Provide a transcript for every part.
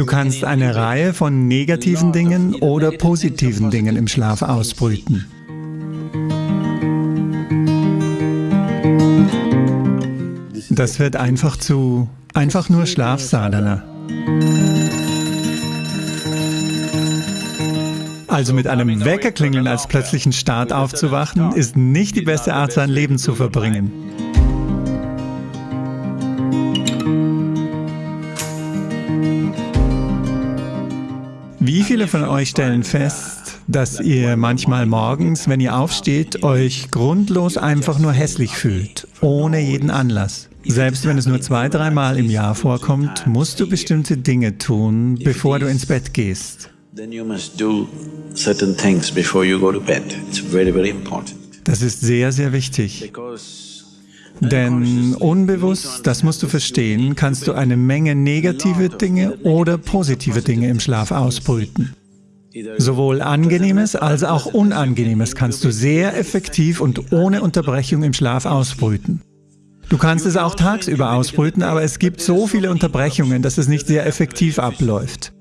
Du kannst eine Reihe von negativen Dingen oder positiven Dingen im Schlaf ausbrüten. Das wird einfach zu einfach nur Schlafsadhana. Also mit einem Weckerklingeln als plötzlichen Start aufzuwachen, ist nicht die beste Art, sein Leben zu verbringen. Viele von euch stellen fest, dass ihr manchmal morgens, wenn ihr aufsteht, euch grundlos einfach nur hässlich fühlt, ohne jeden Anlass? Selbst wenn es nur zwei, dreimal im Jahr vorkommt, musst du bestimmte Dinge tun, bevor du ins Bett gehst. Das ist sehr, sehr wichtig. Denn unbewusst, das musst du verstehen, kannst du eine Menge negative Dinge oder positive Dinge im Schlaf ausbrüten. Sowohl Angenehmes als auch Unangenehmes kannst du sehr effektiv und ohne Unterbrechung im Schlaf ausbrüten. Du kannst es auch tagsüber ausbrüten, aber es gibt so viele Unterbrechungen, dass es nicht sehr effektiv abläuft.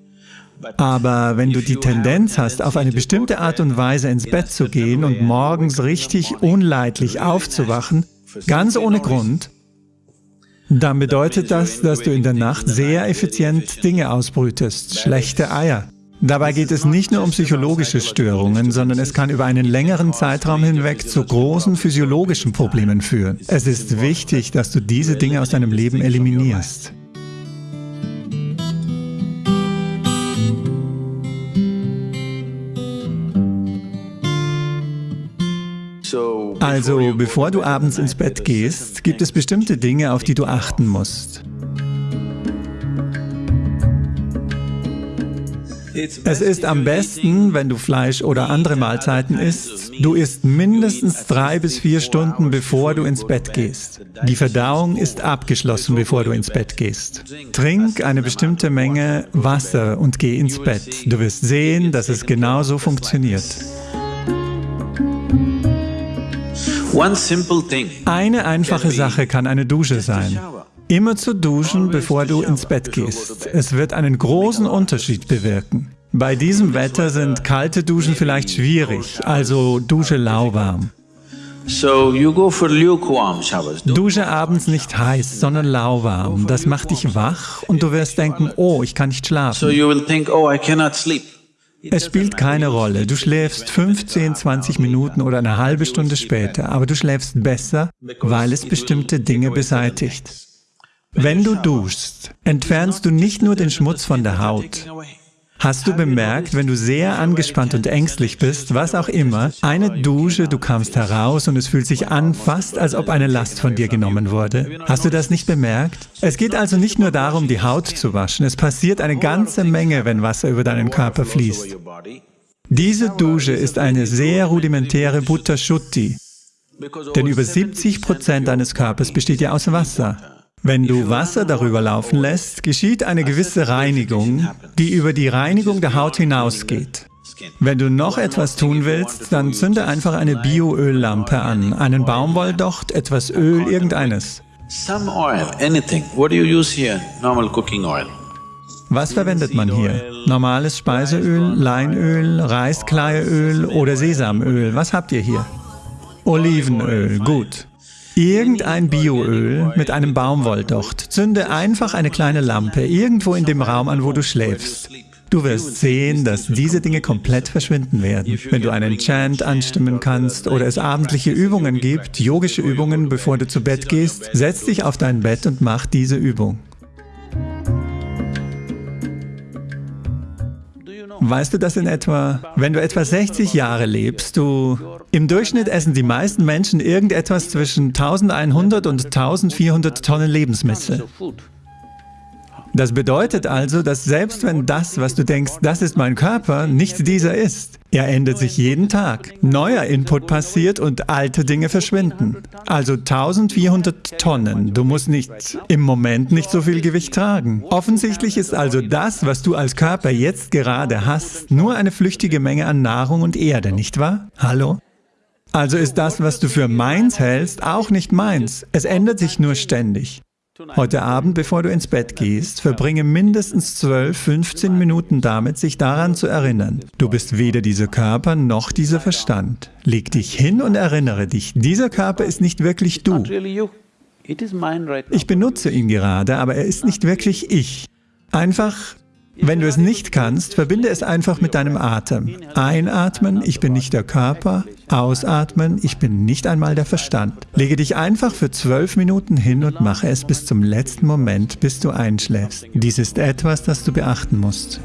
Aber wenn du die Tendenz hast, auf eine bestimmte Art und Weise ins Bett zu gehen und morgens richtig unleidlich aufzuwachen, ganz ohne Grund, dann bedeutet das, dass du in der Nacht sehr effizient Dinge ausbrütest, schlechte Eier. Dabei geht es nicht nur um psychologische Störungen, sondern es kann über einen längeren Zeitraum hinweg zu großen physiologischen Problemen führen. Es ist wichtig, dass du diese Dinge aus deinem Leben eliminierst. Also, bevor du abends ins Bett gehst, gibt es bestimmte Dinge, auf die du achten musst. Es ist am besten, wenn du Fleisch oder andere Mahlzeiten isst, du isst mindestens drei bis vier Stunden, bevor du ins Bett gehst. Die Verdauung ist abgeschlossen, bevor du ins Bett gehst. Trink eine bestimmte Menge Wasser und geh ins Bett. Du wirst sehen, dass es genauso funktioniert. Eine einfache Sache kann eine Dusche sein. Immer zu duschen, bevor du ins Bett gehst. Es wird einen großen Unterschied bewirken. Bei diesem Wetter sind kalte Duschen vielleicht schwierig, also dusche lauwarm. Dusche abends nicht heiß, sondern lauwarm. Das macht dich wach und du wirst denken, oh, ich kann nicht schlafen. Es spielt keine Rolle, du schläfst 15, 20 Minuten oder eine halbe Stunde später, aber du schläfst besser, weil es bestimmte Dinge beseitigt. Wenn du duschst, entfernst du nicht nur den Schmutz von der Haut. Hast du bemerkt, wenn du sehr angespannt und ängstlich bist, was auch immer, eine Dusche, du kamst heraus und es fühlt sich an, fast als ob eine Last von dir genommen wurde? Hast du das nicht bemerkt? Es geht also nicht nur darum, die Haut zu waschen, es passiert eine ganze Menge, wenn Wasser über deinen Körper fließt. Diese Dusche ist eine sehr rudimentäre Buddha Shuddhi, denn über 70 Prozent deines Körpers besteht ja aus Wasser. Wenn du Wasser darüber laufen lässt, geschieht eine gewisse Reinigung, die über die Reinigung der Haut hinausgeht. Wenn du noch etwas tun willst, dann zünde einfach eine Bioöllampe an, einen Baumwolldocht, etwas Öl, irgendeines. Was verwendet man hier? Normales Speiseöl, Leinöl, Reiskleieöl oder Sesamöl? Was habt ihr hier? Olivenöl, gut. Irgendein Bioöl mit einem Baumwolldocht. Zünde einfach eine kleine Lampe irgendwo in dem Raum an, wo du schläfst. Du wirst sehen, dass diese Dinge komplett verschwinden werden. Wenn du einen Chant anstimmen kannst oder es abendliche Übungen gibt, yogische Übungen, bevor du zu Bett gehst, setz dich auf dein Bett und mach diese Übung. Weißt du das in etwa? Wenn du etwa 60 Jahre lebst, du... Im Durchschnitt essen die meisten Menschen irgendetwas zwischen 1100 und 1400 Tonnen Lebensmittel. Das bedeutet also, dass selbst wenn das, was du denkst, das ist mein Körper, nicht dieser ist. Er ändert sich jeden Tag. Neuer Input passiert und alte Dinge verschwinden. Also 1400 Tonnen. Du musst nicht im Moment nicht so viel Gewicht tragen. Offensichtlich ist also das, was du als Körper jetzt gerade hast, nur eine flüchtige Menge an Nahrung und Erde, nicht wahr? Hallo? Also ist das, was du für meins hältst, auch nicht meins. Es ändert sich nur ständig. Heute Abend, bevor du ins Bett gehst, verbringe mindestens 12, 15 Minuten damit, sich daran zu erinnern. Du bist weder dieser Körper noch dieser Verstand. Leg dich hin und erinnere dich, dieser Körper ist nicht wirklich du. Ich benutze ihn gerade, aber er ist nicht wirklich ich. Einfach wenn du es nicht kannst, verbinde es einfach mit deinem Atem. Einatmen, ich bin nicht der Körper. Ausatmen, ich bin nicht einmal der Verstand. Lege dich einfach für zwölf Minuten hin und mache es bis zum letzten Moment, bis du einschläfst. Dies ist etwas, das du beachten musst.